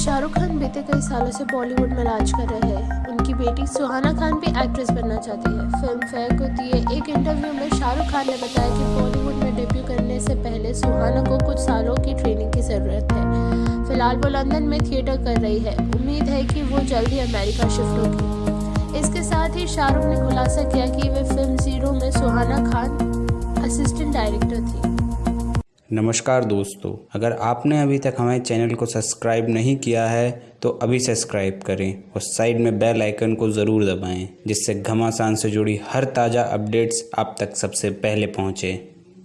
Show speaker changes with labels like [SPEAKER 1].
[SPEAKER 1] शाहरुख खान बीते कई सालों से बॉलीवुड में राज कर रहे हैं। उनकी बेटी सुहाना खान भी एक्ट्रेस बनना चाहती है। फ़िल्म फेयर को दिए एक इंटरव्यू में शाहरुख खान ने बताया कि बॉलीवुड में डेब्यू करने से पहले सुहाना को कुछ सालों की ट्रेनिंग की ज़रूरत है। फ़िलहाल वो लंदन में थिएटर कर रही है। उम्मीद है कि वो जल्दी अमेरिका शिफ्ट होगी। इसके साथ ही शाहरुख ने खुलासा किया कि वे फ़िल्म ज़ीरो में सुहाना खान, असिस्टेंट डायरेक्टर थी।
[SPEAKER 2] नमस्कार दोस्तों, अगर आपने अभी तक हमारे चैनल को सब्सक्राइब नहीं किया है तो अभी सब्सक्राइब करें और साइड में बेल आइकन को ज़रूर दबाएँ, जिससे घमासान से जुड़ी हर ताज़ा अपडेट्स आप तक सबसे पहले पहुँचें।